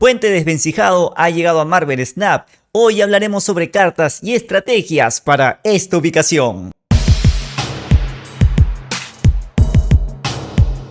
Puente desvencijado ha llegado a Marvel Snap. Hoy hablaremos sobre cartas y estrategias para esta ubicación.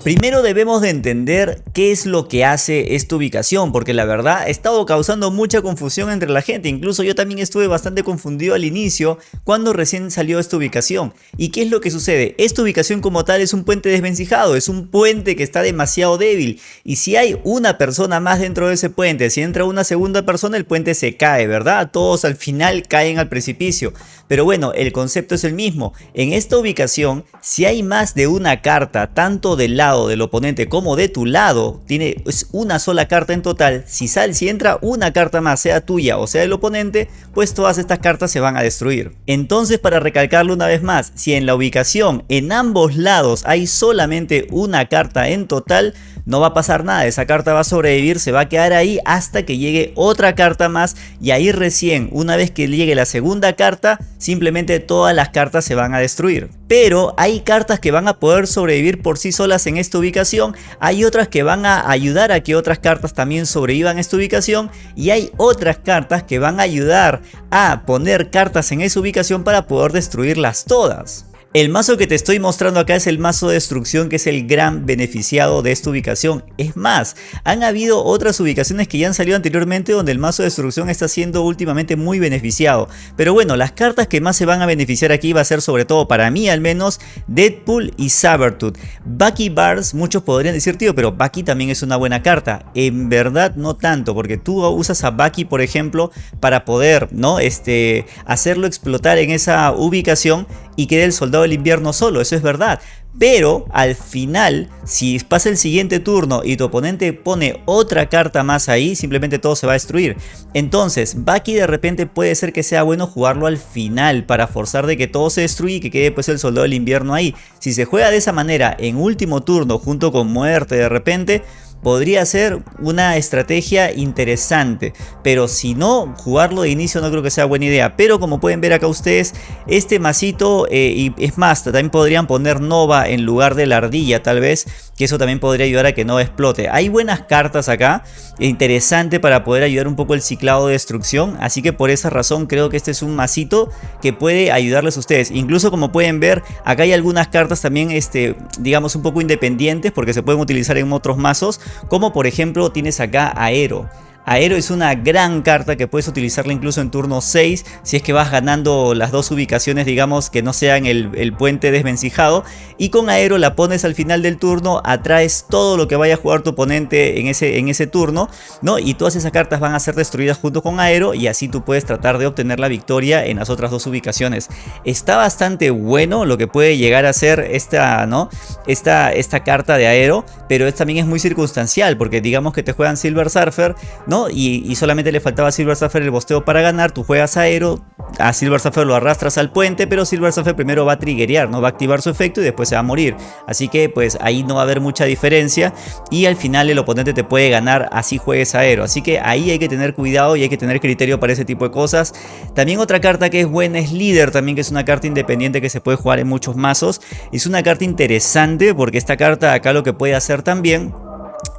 Primero debemos de entender qué es lo que hace esta ubicación, porque la verdad ha estado causando mucha confusión entre la gente, incluso yo también estuve bastante confundido al inicio cuando recién salió esta ubicación. ¿Y qué es lo que sucede? Esta ubicación como tal es un puente desvencijado, es un puente que está demasiado débil, y si hay una persona más dentro de ese puente, si entra una segunda persona el puente se cae, ¿verdad? Todos al final caen al precipicio. Pero bueno, el concepto es el mismo. En esta ubicación, si hay más de una carta, tanto del lado del oponente como de tu lado, tiene una sola carta en total, si sale, si entra una carta más, sea tuya o sea del oponente, pues todas estas cartas se van a destruir. Entonces, para recalcarlo una vez más, si en la ubicación en ambos lados hay solamente una carta en total, no va a pasar nada, esa carta va a sobrevivir, se va a quedar ahí hasta que llegue otra carta más y ahí recién, una vez que llegue la segunda carta, simplemente todas las cartas se van a destruir. Pero hay cartas que van a poder sobrevivir por sí solas en esta ubicación, hay otras que van a ayudar a que otras cartas también sobrevivan en esta ubicación y hay otras cartas que van a ayudar a poner cartas en esa ubicación para poder destruirlas todas. El mazo que te estoy mostrando acá es el mazo de destrucción que es el gran beneficiado de esta ubicación. Es más, han habido otras ubicaciones que ya han salido anteriormente donde el mazo de destrucción está siendo últimamente muy beneficiado. Pero bueno, las cartas que más se van a beneficiar aquí va a ser sobre todo para mí al menos Deadpool y Sabertooth. Bucky Bars, muchos podrían decir tío, pero Bucky también es una buena carta. En verdad no tanto, porque tú usas a Bucky por ejemplo para poder ¿no? este, hacerlo explotar en esa ubicación y quede el soldado del invierno solo, eso es verdad. Pero al final, si pasa el siguiente turno y tu oponente pone otra carta más ahí, simplemente todo se va a destruir. Entonces, Bucky de repente puede ser que sea bueno jugarlo al final para forzar de que todo se destruya y que quede pues el soldado del invierno ahí. Si se juega de esa manera en último turno junto con muerte de repente, podría ser una estrategia interesante, pero si no, jugarlo de inicio no creo que sea buena idea. Pero como pueden ver acá ustedes, este masito, eh, y es más, también podrían poner Nova en lugar de la ardilla tal vez, que eso también podría ayudar a que no explote. Hay buenas cartas acá, interesante para poder ayudar un poco el ciclado de destrucción, así que por esa razón creo que este es un masito que puede ayudarles a ustedes. Incluso como pueden ver, acá hay algunas cartas también, este, digamos un poco independientes, porque se pueden utilizar en otros mazos, como por ejemplo tienes acá Aero. Aero es una gran carta que puedes utilizarla incluso en turno 6 si es que vas ganando las dos ubicaciones digamos que no sean el, puente desvencijado y con Aero la pones al final del turno, atraes todo lo que vaya a jugar tu oponente en ese, en ese turno ¿no? y todas esas cartas van a ser destruidas junto con Aero y así tú puedes tratar de obtener la victoria en las otras dos ubicaciones. Está bastante bueno lo que puede llegar a ser esta, ¿no? esta, esta carta de Aero pero también es muy circunstancial porque digamos que te juegan Silver Surfer ¿no? Y, solamente le faltaba a Silver Surfer el bosteo para ganar, tú juegas aero, a Silver Surfer lo arrastras al puente, pero Silver Surfer primero va a triggerear, no va a activar su efecto y después se va a morir. Así que pues ahí no va a haber mucha diferencia y al final el oponente te puede ganar así juegues aero. Así que ahí hay que tener cuidado y hay que tener criterio para ese tipo de cosas. También otra carta que es buena es líder, también que es una carta independiente que se puede jugar en muchos mazos. Es una carta interesante porque esta carta acá lo que puede hacer también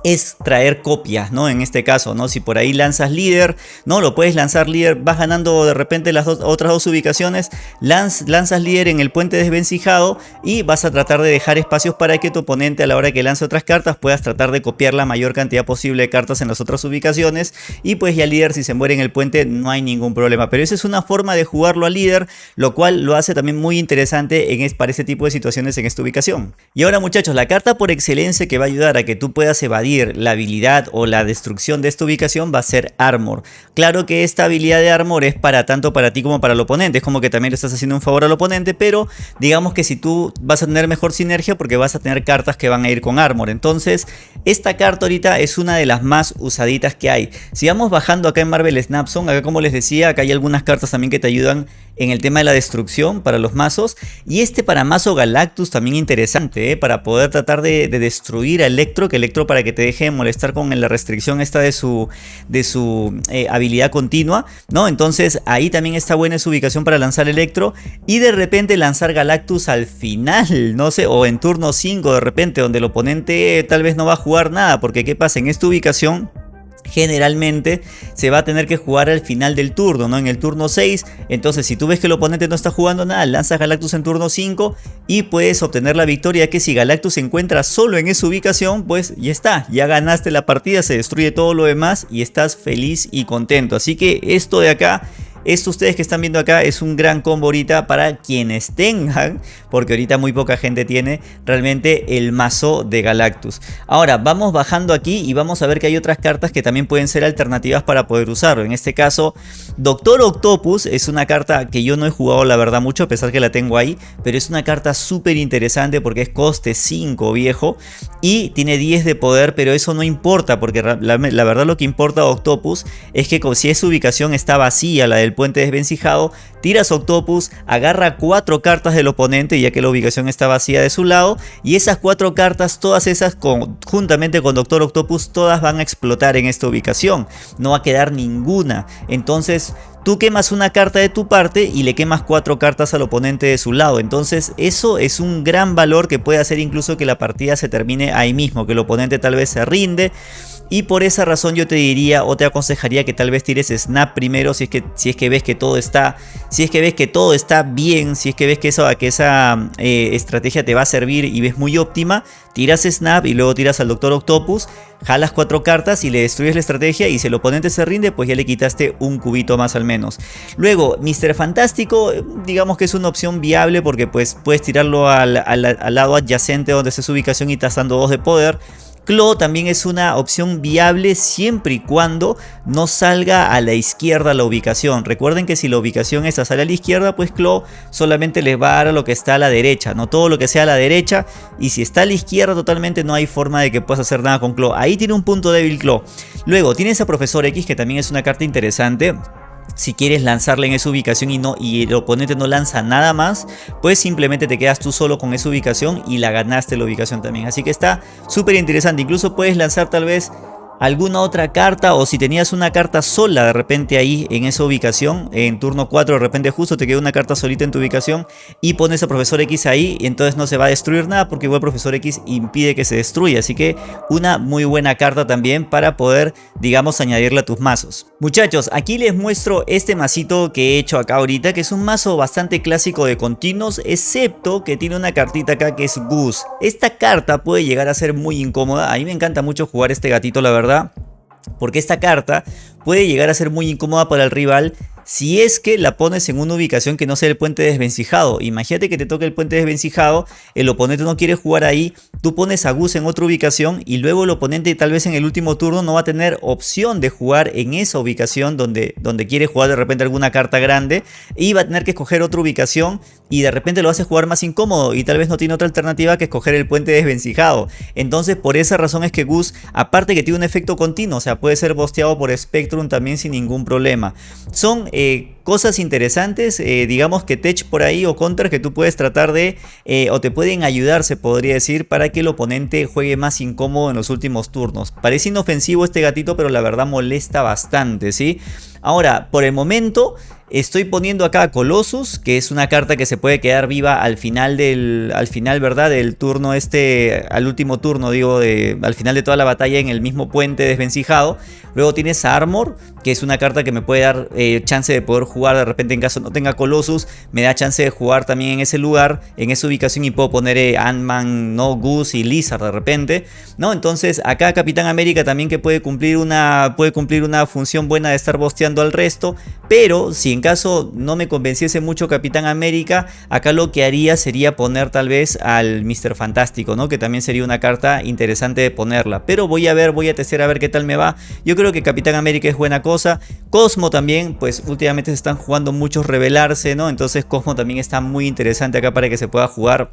es traer copias, ¿no? En este caso, ¿no? Si por ahí lanzas líder, ¿no? Lo puedes lanzar líder, vas ganando de repente las otras dos ubicaciones, lanzas líder en el puente desvencijado y vas a tratar de dejar espacios para que tu oponente a la hora que lance otras cartas puedas tratar de copiar la mayor cantidad posible de cartas en las otras ubicaciones y pues ya líder si se muere en el puente no hay ningún problema, pero esa es una forma de jugarlo a líder, lo cual lo hace también muy interesante en, para ese tipo de situaciones en esta ubicación. Y ahora muchachos, la carta por excelencia que va a ayudar a que tú puedas evadir la habilidad o la destrucción de esta ubicación va a ser Armor. Claro que esta habilidad de Armor es para tanto para ti como para el oponente, es como que también le estás haciendo un favor al oponente, pero digamos que si tú vas a tener mejor sinergia porque vas a tener cartas que van a ir con Armor. Entonces, esta carta ahorita es una de las más usaditas que hay. Si vamos bajando acá en Marvel Snapson, acá como les decía, acá hay algunas cartas también que te ayudan en el tema de la destrucción para los mazos. Y este para mazo Galactus también interesante, ¿eh? para poder tratar de, destruir a Electro, que Electro para que te deje molestar con la restricción esta de su, de su eh, habilidad continua, ¿no? Entonces ahí también está buena su ubicación para lanzar Electro y de repente lanzar Galactus al final, no sé, o en turno 5 de repente, donde el oponente tal vez no va a jugar nada, porque ¿qué pasa? En esta ubicación generalmente se va a tener que jugar al final del turno, ¿no? En el turno 6, entonces si tú ves que el oponente no está jugando nada, lanzas Galactus en turno 5 y puedes obtener la victoria que si Galactus se encuentra solo en esa ubicación, pues ya está, ya ganaste la partida, se destruye todo lo demás y estás feliz y contento. Así que esto de acá esto ustedes que están viendo acá es un gran combo ahorita para quienes tengan, porque ahorita muy poca gente tiene realmente el mazo de Galactus. Ahora vamos bajando aquí y vamos a ver que hay otras cartas que también pueden ser alternativas para poder usarlo. En este caso, Doctor Octopus es una carta que yo no he jugado la verdad mucho, a pesar que la tengo ahí, pero es una carta súper interesante porque es coste 5 viejo y tiene 10 de poder, pero eso no importa porque la, verdad lo que importa a Octopus es que si es su ubicación está vacía la del el puente desvencijado, tiras Octopus, agarra cuatro cartas del oponente ya que la ubicación está vacía de su lado y esas cuatro cartas, todas esas juntamente con Doctor Octopus, todas van a explotar en esta ubicación, no va a quedar ninguna, entonces tú quemas una carta de tu parte y le quemas cuatro cartas al oponente de su lado. Entonces eso es un gran valor que puede hacer incluso que la partida se termine ahí mismo, que el oponente tal vez se rinde y por esa razón yo te diría o te aconsejaría que tal vez tires snap primero si es que, si es que ves que todo está si es que ves que todo está bien si es que ves que, eso, que esa eh, estrategia te va a servir y ves muy óptima tiras snap y luego tiras al doctor octopus jalas cuatro cartas y le destruyes la estrategia y si el oponente se rinde pues ya le quitaste un cubito más al menos luego Mr. Fantástico digamos que es una opción viable porque pues puedes tirarlo al, al lado adyacente donde esté su ubicación y estás dando dos de poder Claw también es una opción viable siempre y cuando no salga a la izquierda la ubicación. Recuerden que si la ubicación esa sale a la izquierda, pues Claw solamente les va a dar a lo que está a la derecha, no todo lo que sea a la derecha. Y si está a la izquierda totalmente no hay forma de que puedas hacer nada con Claw. Ahí tiene un punto débil Claw. Luego tienes a Profesor X que también es una carta interesante si quieres lanzarla en esa ubicación y, no, y el oponente no lanza nada más, pues simplemente te quedas tú solo con esa ubicación y la ganaste la ubicación también. Así que está súper interesante. Incluso puedes lanzar tal vez alguna otra carta o si tenías una carta sola de repente ahí en esa ubicación, en turno 4 de repente justo te queda una carta solita en tu ubicación y pones a Profesor X ahí y entonces no se va a destruir nada porque igual Profesor X impide que se destruya, así que una muy buena carta también para poder digamos añadirle a tus mazos. Muchachos, aquí les muestro este masito que he hecho acá ahorita que es un mazo bastante clásico de continuos excepto que tiene una cartita acá que es Goose. Esta carta puede llegar a ser muy incómoda, a mí me encanta mucho jugar este gatito la verdad porque esta carta puede llegar a ser muy incómoda para el rival si es que la pones en una ubicación que no sea el puente desvencijado. Imagínate que te toque el puente desvencijado, el oponente no quiere jugar ahí, tú pones a Gus en otra ubicación y luego el oponente tal vez en el último turno no va a tener opción de jugar en esa ubicación donde, donde quiere jugar de repente alguna carta grande y va a tener que escoger otra ubicación y de repente lo hace jugar más incómodo y tal vez no tiene otra alternativa que escoger el puente desvencijado. Entonces por esa razón es que Gus, aparte que tiene un efecto continuo, o sea puede ser bosteado por Spectrum también sin ningún problema. Son eh, cosas interesantes, eh, digamos que tech por ahí o counter que tú puedes tratar de, eh, o te pueden ayudar, se podría decir, para que el oponente juegue más incómodo en los últimos turnos. Parece inofensivo este gatito, pero la verdad molesta bastante, ¿sí? Ahora, por el momento... Estoy poniendo acá Colossus, que es una carta que se puede quedar viva al final del, al final, ¿verdad? Del turno este, al último turno, digo, de, al final de toda la batalla en el mismo puente desvencijado. Luego tienes Armor, que es una carta que me puede dar eh, chance de poder jugar de repente en caso no tenga Colossus. Me da chance de jugar también en ese lugar, en esa ubicación y puedo poner eh, Ant-Man, no, Goose y Lizard de repente. ¿no? Entonces acá Capitán América también que puede cumplir una, puede cumplir una función buena de estar bosteando al resto. Pero si en caso no me convenciese mucho Capitán América, acá lo que haría sería poner tal vez al Mr. Fantástico, ¿no? Que también sería una carta interesante de ponerla. Pero voy a ver, voy a testear a ver qué tal me va. Yo creo que Capitán América es buena cosa. Cosmo también, pues últimamente se están jugando muchos revelarse, ¿no? Entonces Cosmo también está muy interesante acá para que se pueda jugar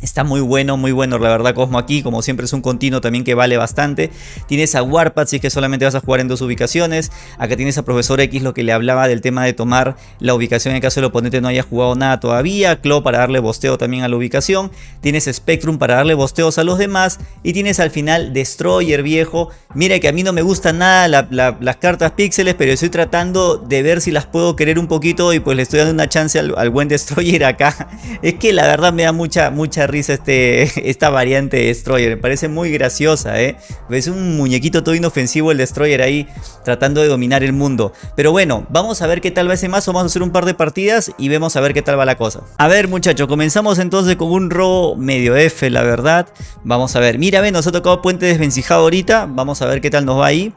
Está muy bueno, muy bueno la verdad Cosmo aquí, como siempre es un continuo también que vale bastante. Tienes a Warpath si es que solamente vas a jugar en dos ubicaciones. Acá tienes a Profesor X lo que le hablaba del tema de tomar la ubicación en caso el oponente no haya jugado nada todavía. Claw para darle bosteo también a la ubicación. Tienes Spectrum para darle bosteos a los demás. Y tienes al final Destroyer viejo. Mira que a mí no me gustan nada las cartas píxeles, pero estoy tratando de ver si las puedo querer un poquito y pues le estoy dando una chance al, al buen Destroyer acá. Es que la verdad me da mucha, mucha risa este, esta variante de Destroyer. Me parece muy graciosa, ¿eh? Ves un muñequito todo inofensivo el Destroyer ahí tratando de dominar el mundo. Pero bueno, vamos a ver qué tal va ese mazo. Vamos a hacer un par de partidas y vemos a ver qué tal va la cosa. A ver muchachos, comenzamos entonces con un robo medio F, la verdad. Vamos a ver. Mira, ven, nos ha tocado puente desvencijado ahorita. Vamos a ver qué tal nos va ahí.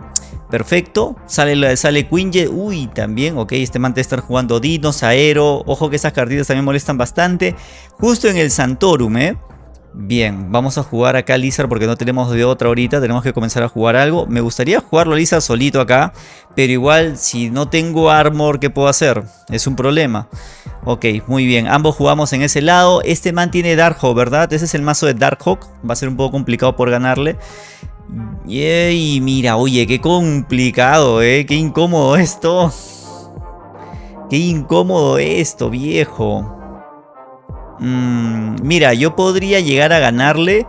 Perfecto. Sale, sale Quinjet. Uy, también. Ok, este man te estar jugando Dinos, Aero. Ojo que esas cartitas también molestan bastante. Justo en el Santorum, ¿eh? Bien, vamos a jugar acá Lizard porque no tenemos de otra ahorita, tenemos que comenzar a jugar algo. Me gustaría jugarlo Lizard solito acá, pero igual si no tengo armor, ¿qué puedo hacer? Es un problema. Ok, muy bien, ambos jugamos en ese lado. Este man tiene Darkhawk, ¿verdad? Ese es el mazo de Darkhawk, va a ser un poco complicado por ganarle. Y mira, oye, qué complicado, ¿eh? Qué incómodo esto. Qué incómodo esto, viejo. Mm, mira, yo podría llegar a ganarle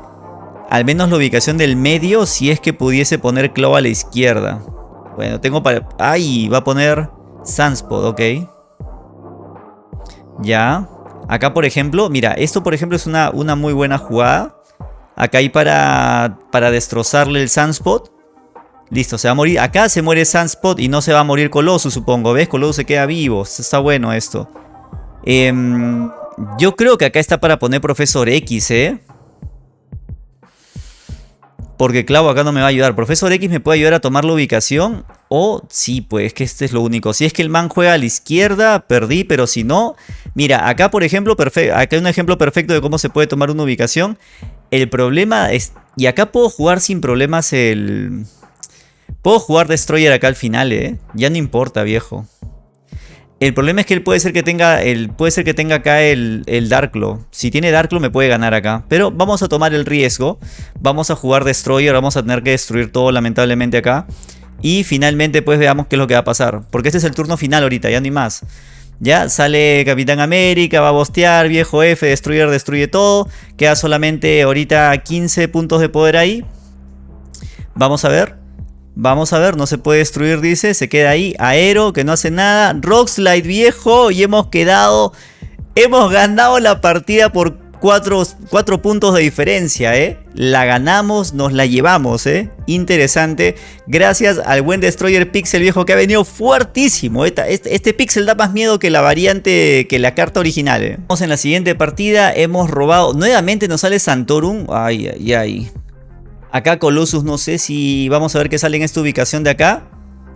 al menos la ubicación del medio si es que pudiese poner Claw a la izquierda. Bueno, tengo para... ¡Ay! Va a poner Sunspot, ok. Ya. Acá, por ejemplo, mira, esto por ejemplo es una, una muy buena jugada. Acá hay para, para destrozarle el Sunspot. Listo, se va a morir. Acá se muere Sunspot y no se va a morir Colossus, supongo. ¿Ves? Colossus se queda vivo. Está bueno esto. Eh, yo creo que acá está para poner Profesor X, ¿eh? Porque clavo acá no me va a ayudar. Profesor X me puede ayudar a tomar la ubicación. O sí, pues que este es lo único. Si es que el man juega a la izquierda, perdí. Pero si no... Mira, acá por ejemplo, acá hay un ejemplo perfecto de cómo se puede tomar una ubicación. El problema es... Y acá puedo jugar sin problemas el... Puedo jugar Destroyer acá al final, ¿eh? Ya no importa, viejo. El problema es que él puede ser que tenga, el, puede ser que tenga acá el, el Darklo. Si tiene Darklo me puede ganar acá. Pero vamos a tomar el riesgo. Vamos a jugar Destroyer. Vamos a tener que destruir todo lamentablemente acá. Y finalmente pues veamos qué es lo que va a pasar. Porque este es el turno final ahorita, ya no hay más. Ya sale Capitán América, va a bostear, viejo F, Destroyer destruye todo. Queda solamente ahorita 15 puntos de poder ahí. Vamos a ver. Vamos a ver, no se puede destruir, dice. Se queda ahí. Aero, que no hace nada. Rockslide viejo. Y hemos quedado... Hemos ganado la partida por 4, puntos de diferencia, ¿eh? La ganamos, nos la llevamos, ¿eh? Interesante. Gracias al buen Destroyer Pixel viejo que ha venido fuertísimo. Este, este, Pixel da más miedo que la variante, que la carta original, ¿eh? Vamos en la siguiente partida. Hemos robado... Nuevamente nos sale Santorum. Ay, ay, ay. Acá Colossus no sé si vamos a ver qué sale en esta ubicación de acá.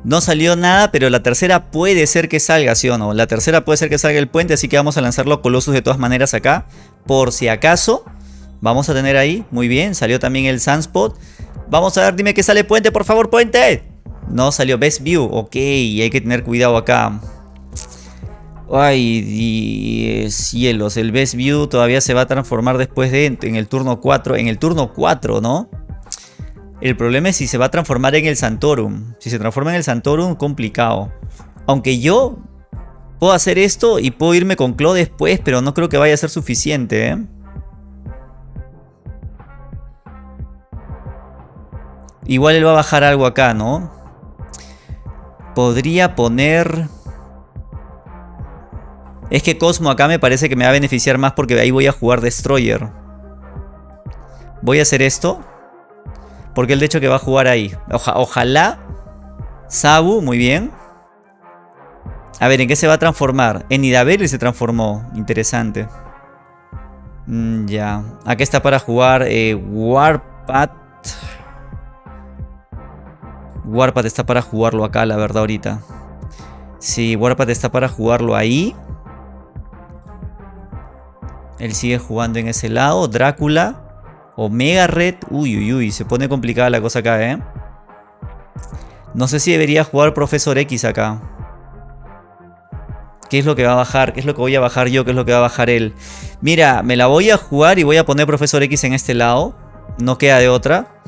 No salió nada, pero la tercera puede ser que salga, ¿sí o no? La tercera puede ser que salga el puente, así que vamos a lanzarlo Colossus de todas maneras acá. Por si acaso, vamos a tener ahí, muy bien, salió también el Sunspot. Vamos a ver, dime que sale puente, por favor, puente. No salió Best View, ok, hay que tener cuidado acá. Ay, cielos, el Best View todavía se va a transformar después de en el turno 4, en el turno 4, ¿no? El problema es si se va a transformar en el Santorum. Si se transforma en el Santorum, complicado. Aunque yo puedo hacer esto y puedo irme con Claw después, pero no creo que vaya a ser suficiente, ¿eh? Igual él va a bajar algo acá, ¿no? Podría poner... Es que Cosmo acá me parece que me va a beneficiar más porque ahí voy a jugar Destroyer. Voy a hacer esto. Porque el de hecho que va a jugar ahí. ojalá. Sabu, muy bien. A ver, ¿en qué se va a transformar? En Nidavellir se transformó. Interesante. Mm, ya. Aquí está para jugar eh, Warpath. Warpath está para jugarlo acá, la verdad, ahorita. Sí, Warpath está para jugarlo ahí. Él sigue jugando en ese lado. Drácula. Omega Red. Uy, uy, uy. Se pone complicada la cosa acá, ¿eh? No sé si debería jugar Profesor X acá. ¿Qué es lo que va a bajar? ¿Qué es lo que voy a bajar yo? ¿Qué es lo que va a bajar él? Mira, me la voy a jugar y voy a poner Profesor X en este lado. No queda de otra.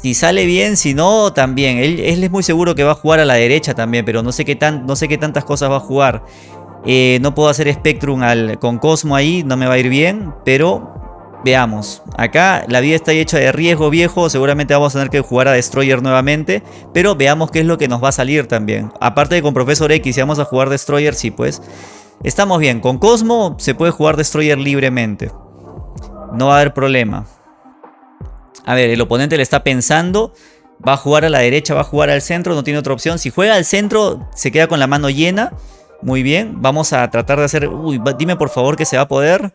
Si sale bien, si no, también. Él, es muy seguro que va a jugar a la derecha también, pero no sé qué, tan, no sé qué tantas cosas va a jugar. Eh, no puedo hacer Spectrum al, con Cosmo ahí, no me va a ir bien, pero Veamos, acá la vida está hecha de riesgo viejo, seguramente vamos a tener que jugar a Destroyer nuevamente, pero veamos qué es lo que nos va a salir también. Aparte de con Profesor X, si vamos a jugar Destroyer, sí pues. Estamos bien, con Cosmo se puede jugar Destroyer libremente. No va a haber problema. A ver, el oponente le está pensando. Va a jugar a la derecha, va a jugar al centro, no tiene otra opción. Si juega al centro, se queda con la mano llena. Muy bien, vamos a tratar de hacer... Uy, dime por favor que se va a poder.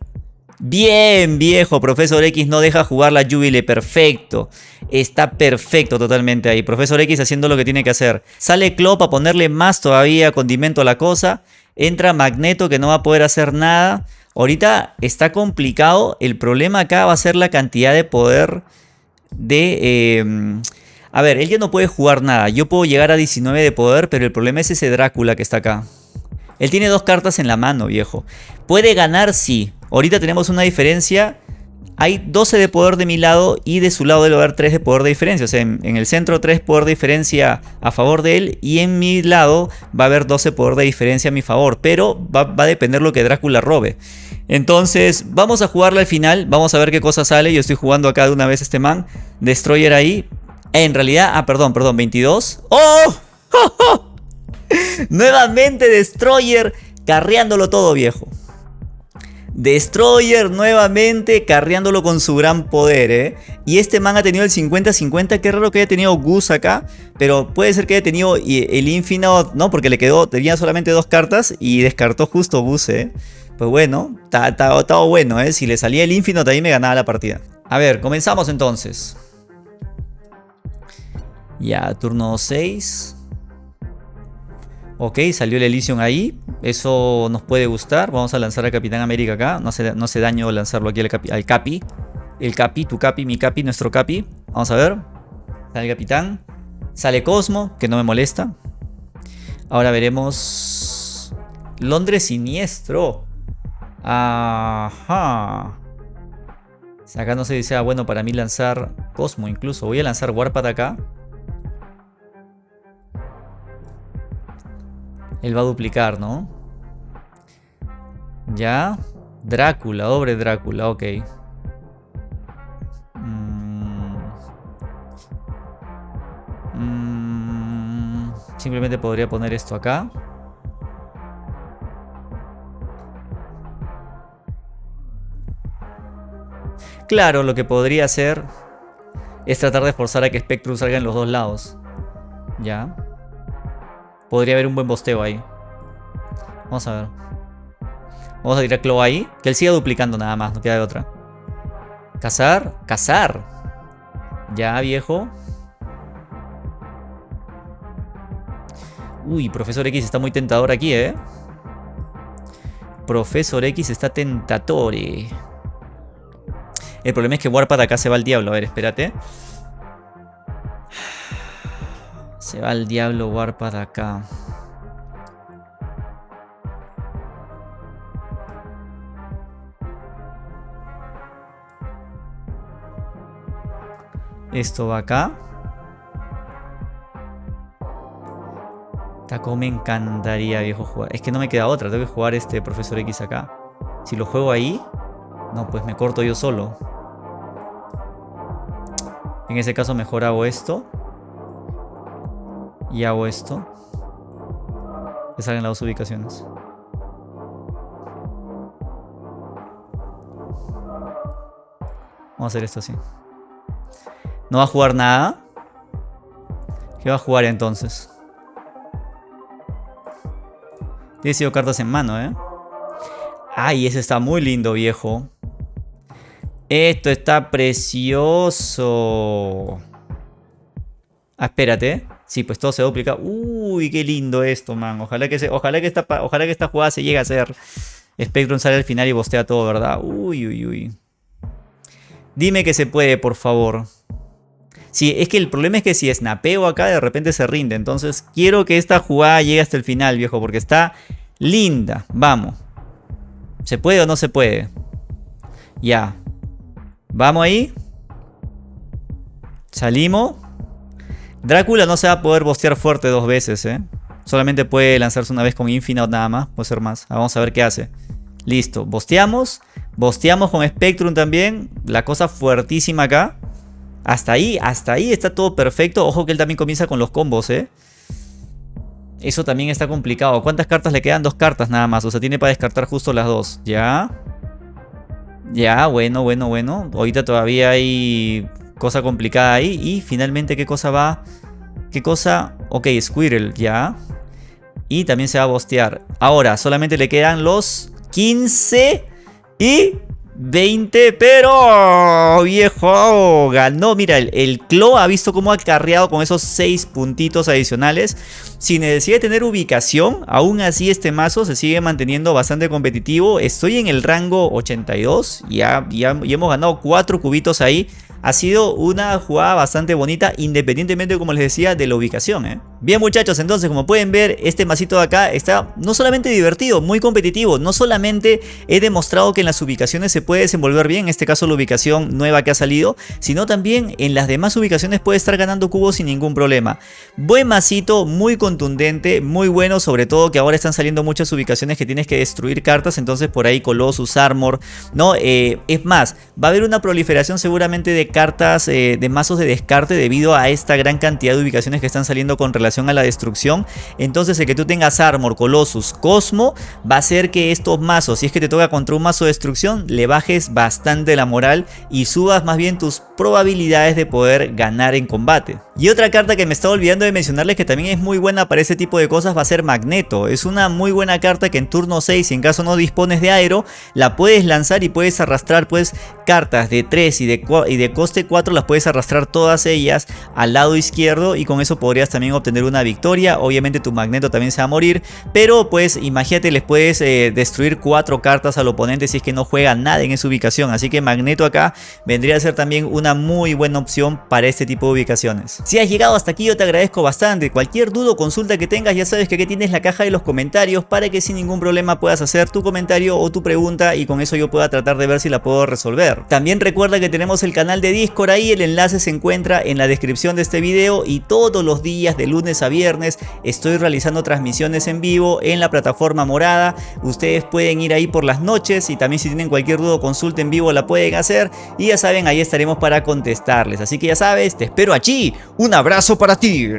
Bien, viejo, Profesor X no deja jugar la Jubilee, perfecto. Está perfecto totalmente ahí. Profesor X haciendo lo que tiene que hacer. Sale Klopp a ponerle más todavía condimento a la cosa. Entra Magneto que no va a poder hacer nada. Ahorita está complicado. El problema acá va a ser la cantidad de poder de... Em, a ver, él ya no puede jugar nada. Yo puedo llegar a 19 de poder, pero el problema es ese Drácula que está acá. Él tiene dos cartas en la mano, viejo. ¿Puede ganar? Sí. Ahorita tenemos una diferencia. Hay 12 de poder de mi lado y de su lado debe haber 3 de poder de diferencia. O sea, en, el centro 3 poder de diferencia a favor de él y en mi lado va a haber 12 poder de diferencia a mi favor. Pero va, va a depender lo que Drácula robe. Entonces, vamos a jugarla al final. Vamos a ver qué cosa sale. Yo estoy jugando acá de una vez este man. Destroyer ahí. En realidad, ah, perdón, perdón, 22. ¡Oh! Nuevamente Destroyer carreándolo todo, viejo. Destroyer nuevamente carreándolo con su gran poder, ¿eh? Y este man ha tenido el 50-50, qué raro que haya tenido Gus acá, pero puede ser que haya tenido el Infinite, ¿no? Porque le quedó, tenía solamente dos cartas y descartó justo Gus, ¿eh? Pues bueno, estaba bueno, ¿eh? Si le salía el Infinite ahí me ganaba la partida. A ver, comenzamos entonces. Ya, turno 6. Ok, salió el Elysium ahí. Eso nos puede gustar. Vamos a lanzar al Capitán América acá. No hace, no hace daño lanzarlo aquí al, Capi. El Capi, tu Capi, mi Capi, nuestro Capi. Vamos a ver. Sale Capitán. Sale Cosmo, que no me molesta. Ahora veremos... Londres siniestro. Ajá. Acá no si sea bueno para mí lanzar Cosmo incluso. Voy a lanzar Warpath acá. Él va a duplicar, ¿no? Ya. Drácula, doble Drácula, ok. Mm. Mm. Simplemente podría poner esto acá. Claro, lo que podría hacer es tratar de forzar a que Spectrum salga en los dos lados. Ya. Podría haber un buen bosteo ahí. Vamos a ver. Vamos a tirar Claw ahí. Que él siga duplicando nada más, no queda de otra. Cazar. Cazar. Ya, viejo. Uy, Profesor X está muy tentador aquí, ¿eh? Profesor X está tentador. El problema es que Warpath acá se va al diablo. A ver, espérate. Se va al diablo Warpath acá. Esto va acá. Taco me encantaría, viejo, jugar. Es que no me queda otra. Tengo que jugar este Profesor X acá. Si lo juego ahí... No, pues me corto yo solo. En ese caso mejor hago esto. Y hago esto. Que salen las dos ubicaciones. Vamos a hacer esto así. No va a jugar nada. ¿Qué va a jugar entonces? Tiene sido cartas en mano, ¿eh? Ay, ese está muy lindo, viejo. Esto está precioso. Ah, espérate. Sí, pues todo se duplica. Uy, qué lindo esto, man. Ojalá que, se, ojalá que, esta, ojalá que esta jugada se llegue a hacer. Spectrum sale al final y bostea todo, ¿verdad? Uy, uy, uy. Dime que se puede, por favor. Sí, es que el problema es que si snapeo acá, de repente se rinde. Entonces, quiero que esta jugada llegue hasta el final, viejo, porque está linda. Vamos. ¿Se puede o no se puede? Ya. Vamos ahí. Salimos. Drácula no se va a poder bostear fuerte dos veces, ¿eh? Solamente puede lanzarse una vez con Infinite nada más. Puede ser más. Vamos a ver qué hace. Listo. Bosteamos. Bosteamos con Spectrum también. La cosa fuertísima acá. Hasta ahí, hasta ahí está todo perfecto. Ojo que él también comienza con los combos, ¿eh? Eso también está complicado. ¿Cuántas cartas le quedan? Dos cartas nada más. O sea, tiene para descartar justo las dos. ¿Ya? Ya, bueno, bueno, bueno. Ahorita todavía hay cosa complicada ahí. Y finalmente, ¿qué cosa va? ¿Qué cosa? Ok, Squirrel, ya. Y también se va a bostear. Ahora, solamente le quedan los 15 y 20, pero viejo, ganó. Mira, el, el Clo ha visto cómo ha carreado con esos 6 puntitos adicionales. Sin necesidad de tener ubicación, aún así este mazo se sigue manteniendo bastante competitivo. Estoy en el rango 82, ya, ya, ya hemos ganado 4 cubitos ahí. Ha sido una jugada bastante bonita, independientemente, como les decía, de la ubicación. ¿eh? Bien muchachos, entonces como pueden ver, este masito de acá está no solamente divertido, muy competitivo. No solamente he demostrado que en las ubicaciones se puede desenvolver bien, en este caso la ubicación nueva que ha salido, sino también en las demás ubicaciones puede estar ganando cubos sin ningún problema. Buen masito, muy contundente, muy bueno, sobre todo que ahora están saliendo muchas ubicaciones que tienes que destruir cartas, entonces por ahí Colossus, Armor, ¿no? Eh, es más, va a haber una proliferación seguramente de cartas eh, de mazos de descarte debido a esta gran cantidad de ubicaciones que están saliendo con relación a la destrucción. Entonces el que tú tengas Armor, Colossus, Cosmo va a hacer que estos mazos, si es que te toca contra un mazo de destrucción, le bajes bastante la moral y subas más bien tus probabilidades de poder ganar en combate. Y otra carta que me estaba olvidando de mencionarles que también es muy buena para ese tipo de cosas va a ser Magneto. Es una muy buena carta que en turno 6, si en caso no dispones de aero, la puedes lanzar y puedes arrastrar pues cartas de 3 y de, y de coste 4, las puedes arrastrar todas ellas al lado izquierdo y con eso podrías también obtener una victoria. Obviamente tu Magneto también se va a morir, pero pues imagínate les puedes eh, destruir 4 cartas al oponente si es que no juega nada en esa ubicación. Así que Magneto acá vendría a ser también una muy buena opción para este tipo de ubicaciones. Si has llegado hasta aquí yo te agradezco bastante. Cualquier duda o consulta que tengas ya sabes que aquí tienes la caja de los comentarios para que sin ningún problema puedas hacer tu comentario o tu pregunta y con eso yo pueda tratar de ver si la puedo resolver. También recuerda que tenemos el canal de Discord ahí, el enlace se encuentra en la descripción de este video y todos los días de a viernes estoy realizando transmisiones en vivo en la plataforma morada. Ustedes pueden ir ahí por las noches y también si tienen cualquier duda o consulta en vivo la pueden hacer y ya saben ahí estaremos para contestarles. Así que ya sabes, te espero allí. Un abrazo para ti.